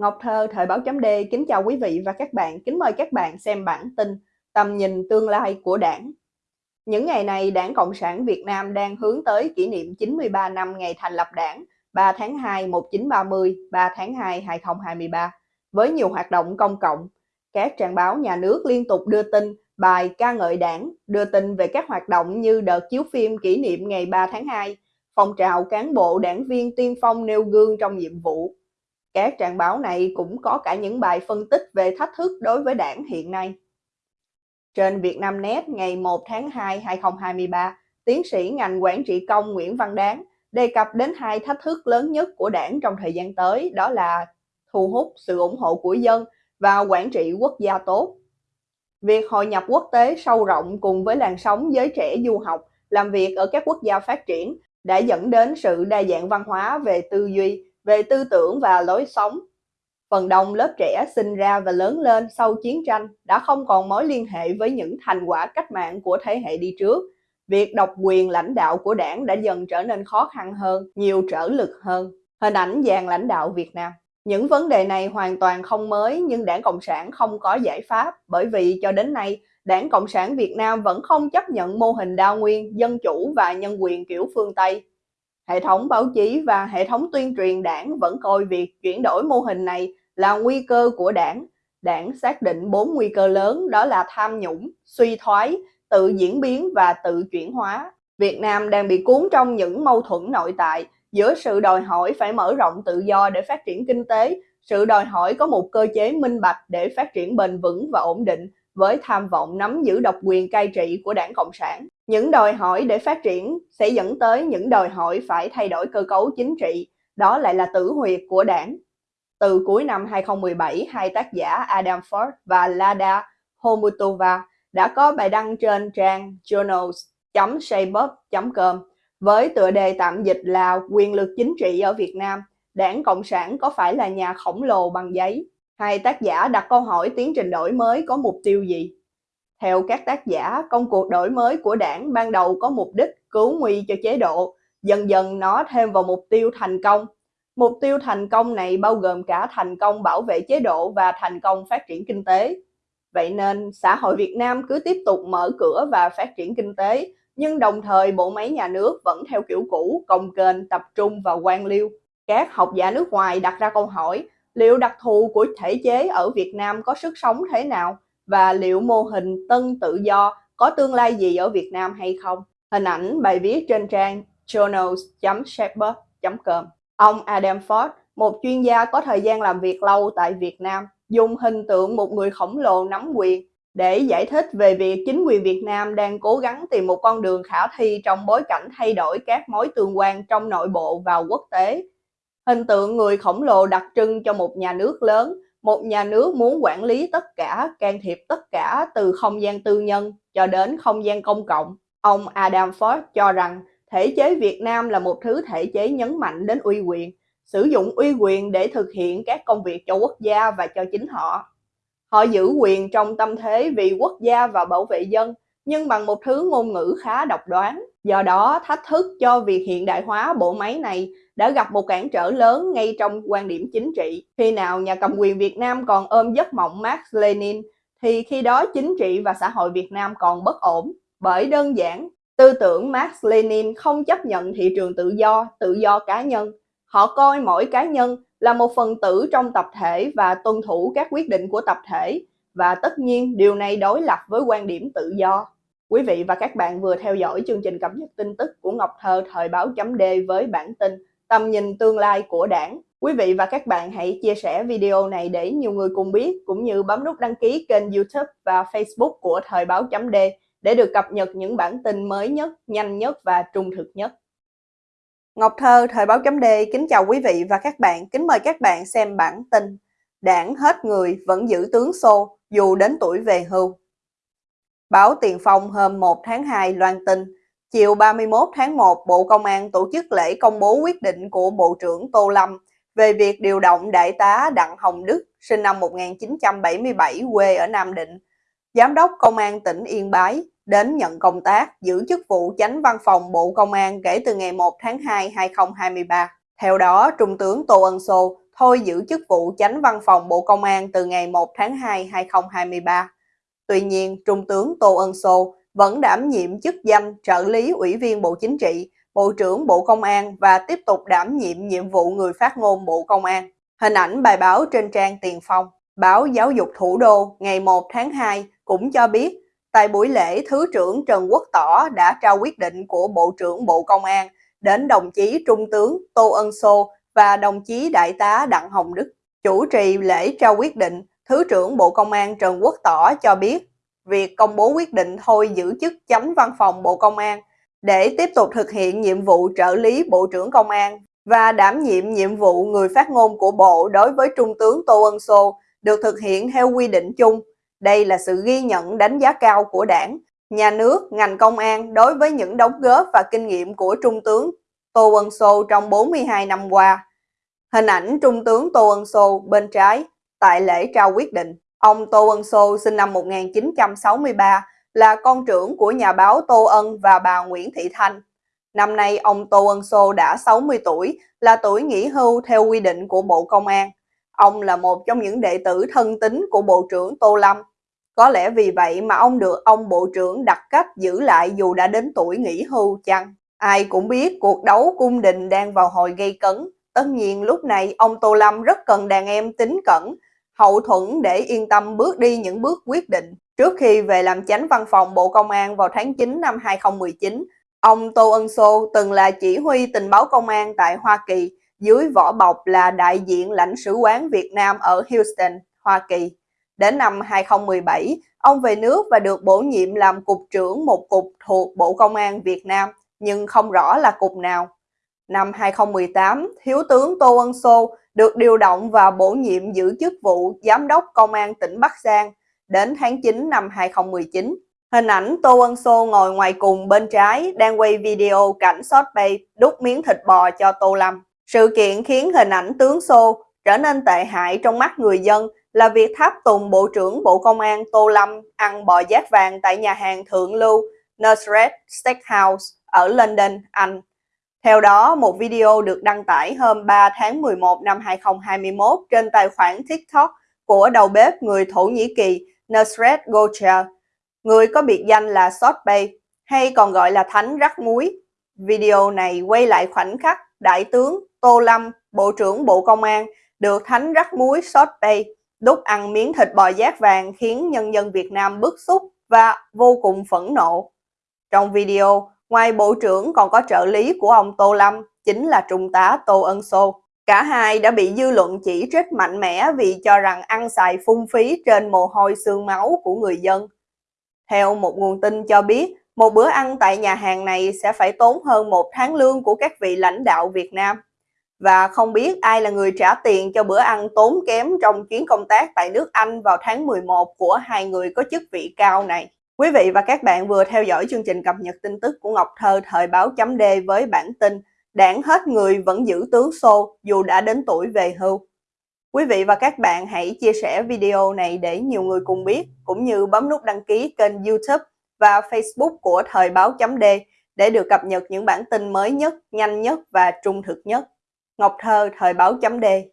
Ngọc Thơ, Thời báo chấm D kính chào quý vị và các bạn, kính mời các bạn xem bản tin Tầm nhìn tương lai của đảng. Những ngày này, Đảng Cộng sản Việt Nam đang hướng tới kỷ niệm 93 năm ngày thành lập đảng 3 tháng 2 1930, 3 tháng 2 2023 với nhiều hoạt động công cộng. Các trang báo nhà nước liên tục đưa tin, bài ca ngợi đảng, đưa tin về các hoạt động như đợt chiếu phim kỷ niệm ngày 3 tháng 2, phong trào cán bộ đảng viên tiên phong nêu gương trong nhiệm vụ, các trang báo này cũng có cả những bài phân tích về thách thức đối với đảng hiện nay. Trên Vietnamnet ngày 1 tháng 2 2023, tiến sĩ ngành quản trị công Nguyễn Văn Đáng đề cập đến hai thách thức lớn nhất của đảng trong thời gian tới đó là thu hút sự ủng hộ của dân và quản trị quốc gia tốt. Việc hội nhập quốc tế sâu rộng cùng với làn sóng giới trẻ du học làm việc ở các quốc gia phát triển đã dẫn đến sự đa dạng văn hóa về tư duy về tư tưởng và lối sống. Phần đông lớp trẻ sinh ra và lớn lên sau chiến tranh đã không còn mối liên hệ với những thành quả cách mạng của thế hệ đi trước. Việc độc quyền lãnh đạo của đảng đã dần trở nên khó khăn hơn, nhiều trở lực hơn. Hình ảnh dàn lãnh đạo Việt Nam những vấn đề này hoàn toàn không mới nhưng đảng Cộng sản không có giải pháp bởi vì cho đến nay đảng Cộng sản Việt Nam vẫn không chấp nhận mô hình đa nguyên, dân chủ và nhân quyền kiểu phương Tây. Hệ thống báo chí và hệ thống tuyên truyền đảng vẫn coi việc chuyển đổi mô hình này là nguy cơ của đảng. Đảng xác định bốn nguy cơ lớn đó là tham nhũng, suy thoái, tự diễn biến và tự chuyển hóa. Việt Nam đang bị cuốn trong những mâu thuẫn nội tại giữa sự đòi hỏi phải mở rộng tự do để phát triển kinh tế, sự đòi hỏi có một cơ chế minh bạch để phát triển bền vững và ổn định với tham vọng nắm giữ độc quyền cai trị của đảng Cộng sản. Những đòi hỏi để phát triển sẽ dẫn tới những đòi hỏi phải thay đổi cơ cấu chính trị, đó lại là tử huyệt của đảng. Từ cuối năm 2017, hai tác giả Adam Ford và Lada Homutova đã có bài đăng trên trang journals.shabup.com với tựa đề tạm dịch là Quyền lực chính trị ở Việt Nam, đảng Cộng sản có phải là nhà khổng lồ bằng giấy? Hai tác giả đặt câu hỏi tiến trình đổi mới có mục tiêu gì? Theo các tác giả, công cuộc đổi mới của đảng ban đầu có mục đích cứu nguy cho chế độ, dần dần nó thêm vào mục tiêu thành công. Mục tiêu thành công này bao gồm cả thành công bảo vệ chế độ và thành công phát triển kinh tế. Vậy nên, xã hội Việt Nam cứ tiếp tục mở cửa và phát triển kinh tế, nhưng đồng thời bộ máy nhà nước vẫn theo kiểu cũ, công kênh, tập trung vào quan liêu. Các học giả nước ngoài đặt ra câu hỏi, liệu đặc thù của thể chế ở Việt Nam có sức sống thế nào? Và liệu mô hình tân tự do có tương lai gì ở Việt Nam hay không. Hình ảnh bài viết trên trang journals.shepard.com Ông Adam Ford, một chuyên gia có thời gian làm việc lâu tại Việt Nam, dùng hình tượng một người khổng lồ nắm quyền để giải thích về việc chính quyền Việt Nam đang cố gắng tìm một con đường khả thi trong bối cảnh thay đổi các mối tương quan trong nội bộ và quốc tế. Hình tượng người khổng lồ đặc trưng cho một nhà nước lớn một nhà nước muốn quản lý tất cả, can thiệp tất cả từ không gian tư nhân cho đến không gian công cộng. Ông Adam Ford cho rằng thể chế Việt Nam là một thứ thể chế nhấn mạnh đến uy quyền, sử dụng uy quyền để thực hiện các công việc cho quốc gia và cho chính họ. Họ giữ quyền trong tâm thế vì quốc gia và bảo vệ dân, nhưng bằng một thứ ngôn ngữ khá độc đoán. Do đó, thách thức cho việc hiện đại hóa bộ máy này đã gặp một cản trở lớn ngay trong quan điểm chính trị. Khi nào nhà cầm quyền Việt Nam còn ôm giấc mộng Marx Lenin, thì khi đó chính trị và xã hội Việt Nam còn bất ổn. Bởi đơn giản, tư tưởng Marx Lenin không chấp nhận thị trường tự do, tự do cá nhân. Họ coi mỗi cá nhân là một phần tử trong tập thể và tuân thủ các quyết định của tập thể. Và tất nhiên điều này đối lập với quan điểm tự do. Quý vị và các bạn vừa theo dõi chương trình cập nhật tin tức của Ngọc Thơ thời báo chấm D với bản tin tầm nhìn tương lai của đảng. Quý vị và các bạn hãy chia sẻ video này để nhiều người cùng biết, cũng như bấm nút đăng ký kênh youtube và facebook của Thời báo chấm D để được cập nhật những bản tin mới nhất, nhanh nhất và trung thực nhất. Ngọc Thơ, Thời báo chấm D kính chào quý vị và các bạn, kính mời các bạn xem bản tin Đảng hết người vẫn giữ tướng xô dù đến tuổi về hưu. Báo Tiền Phong hôm 1 tháng 2 loan tin Chiều 31 tháng 1, Bộ Công an tổ chức lễ công bố quyết định của Bộ trưởng Tô Lâm về việc điều động Đại tá Đặng Hồng Đức, sinh năm 1977, quê ở Nam Định, Giám đốc Công an tỉnh Yên Bái, đến nhận công tác giữ chức vụ chánh văn phòng Bộ Công an kể từ ngày 1 tháng 2 2023. Theo đó, Trung tướng Tô Ân Sô thôi giữ chức vụ chánh văn phòng Bộ Công an từ ngày 1 tháng 2 2023. Tuy nhiên, Trung tướng Tô Ân Sô vẫn đảm nhiệm chức danh trợ lý Ủy viên Bộ Chính trị, Bộ trưởng Bộ Công an và tiếp tục đảm nhiệm nhiệm vụ người phát ngôn Bộ Công an. Hình ảnh bài báo trên trang Tiền Phong, báo Giáo dục Thủ đô ngày 1 tháng 2 cũng cho biết, tại buổi lễ Thứ trưởng Trần Quốc Tỏ đã trao quyết định của Bộ trưởng Bộ Công an đến đồng chí Trung tướng Tô Ân Sô và đồng chí Đại tá Đặng Hồng Đức. Chủ trì lễ trao quyết định, Thứ trưởng Bộ Công an Trần Quốc Tỏ cho biết, việc công bố quyết định thôi giữ chức chánh văn phòng Bộ Công an để tiếp tục thực hiện nhiệm vụ trợ lý Bộ trưởng Công an và đảm nhiệm nhiệm vụ người phát ngôn của Bộ đối với Trung tướng Tô Ân Sô được thực hiện theo quy định chung. Đây là sự ghi nhận đánh giá cao của đảng, nhà nước, ngành công an đối với những đóng góp và kinh nghiệm của Trung tướng Tô Ân Sô trong 42 năm qua. Hình ảnh Trung tướng Tô Ân Sô bên trái tại lễ trao quyết định. Ông Tô Ân Sô sinh năm 1963 là con trưởng của nhà báo Tô Ân và bà Nguyễn Thị Thanh. Năm nay ông Tô Ân Sô đã 60 tuổi, là tuổi nghỉ hưu theo quy định của Bộ Công an. Ông là một trong những đệ tử thân tín của Bộ trưởng Tô Lâm. Có lẽ vì vậy mà ông được ông Bộ trưởng đặt cách giữ lại dù đã đến tuổi nghỉ hưu chăng? Ai cũng biết cuộc đấu cung đình đang vào hồi gây cấn. Tất nhiên lúc này ông Tô Lâm rất cần đàn em tính cẩn, hậu thuẫn để yên tâm bước đi những bước quyết định. Trước khi về làm chánh văn phòng Bộ Công an vào tháng 9 năm 2019, ông Tô Ân Sô từng là chỉ huy tình báo công an tại Hoa Kỳ, dưới vỏ bọc là đại diện lãnh sứ quán Việt Nam ở Houston, Hoa Kỳ. Đến năm 2017, ông về nước và được bổ nhiệm làm cục trưởng một cục thuộc Bộ Công an Việt Nam, nhưng không rõ là cục nào. Năm 2018, Thiếu tướng Tô Ân Sô được điều động và bổ nhiệm giữ chức vụ Giám đốc Công an tỉnh Bắc Giang đến tháng 9 năm 2019. Hình ảnh Tô Ân Sô ngồi ngoài cùng bên trái đang quay video cảnh short bay đút miếng thịt bò cho Tô Lâm. Sự kiện khiến hình ảnh tướng Sô trở nên tệ hại trong mắt người dân là việc tháp tùng Bộ trưởng Bộ Công an Tô Lâm ăn bò giác vàng tại nhà hàng thượng lưu Nusret Steakhouse ở London, Anh. Theo đó, một video được đăng tải hôm 3 tháng 11 năm 2021 trên tài khoản TikTok của đầu bếp người Thổ Nhĩ Kỳ Nusret Gocha, người có biệt danh là Sot Bay, hay còn gọi là Thánh Rắc Muối. Video này quay lại khoảnh khắc Đại tướng Tô Lâm, Bộ trưởng Bộ Công an, được Thánh Rắc Muối Sot Bay đút ăn miếng thịt bò giác vàng khiến nhân dân Việt Nam bức xúc và vô cùng phẫn nộ. Trong video, ngoài Bộ trưởng còn có trợ lý của ông Tô Lâm, chính là Trung tá Tô Ân Sô. Cả hai đã bị dư luận chỉ trích mạnh mẽ vì cho rằng ăn xài phung phí trên mồ hôi xương máu của người dân. Theo một nguồn tin cho biết, một bữa ăn tại nhà hàng này sẽ phải tốn hơn một tháng lương của các vị lãnh đạo Việt Nam. Và không biết ai là người trả tiền cho bữa ăn tốn kém trong chuyến công tác tại nước Anh vào tháng 11 của hai người có chức vị cao này. Quý vị và các bạn vừa theo dõi chương trình cập nhật tin tức của Ngọc Thơ thời báo chấm D với bản tin Đảng hết người vẫn giữ tướng xô dù đã đến tuổi về hưu. Quý vị và các bạn hãy chia sẻ video này để nhiều người cùng biết, cũng như bấm nút đăng ký kênh youtube và facebook của Thời báo chấm D để được cập nhật những bản tin mới nhất, nhanh nhất và trung thực nhất. Ngọc Thơ, Thời báo chấm D